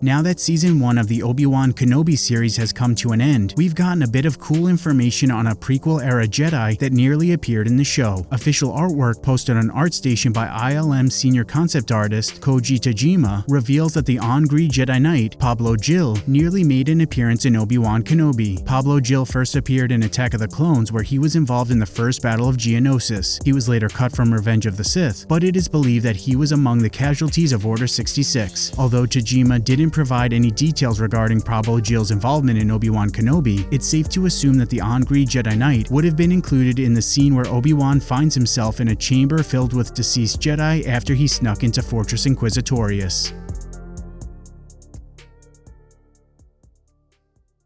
Now that season 1 of the Obi-Wan Kenobi series has come to an end, we've gotten a bit of cool information on a prequel-era Jedi that nearly appeared in the show. Official artwork posted on ArtStation by ILM senior concept artist Koji Tajima reveals that the Ongree Jedi Knight, Pablo-Jill, nearly made an appearance in Obi-Wan Kenobi. Pablo-Jill first appeared in Attack of the Clones where he was involved in the first Battle of Geonosis. He was later cut from Revenge of the Sith, but it is believed that he was among the casualties of Order 66. Although Tajima didn't didn't provide any details regarding Pablo-Jill's involvement in Obi-Wan Kenobi, it's safe to assume that the Ongree Jedi Knight would have been included in the scene where Obi-Wan finds himself in a chamber filled with deceased Jedi after he snuck into Fortress Inquisitorius.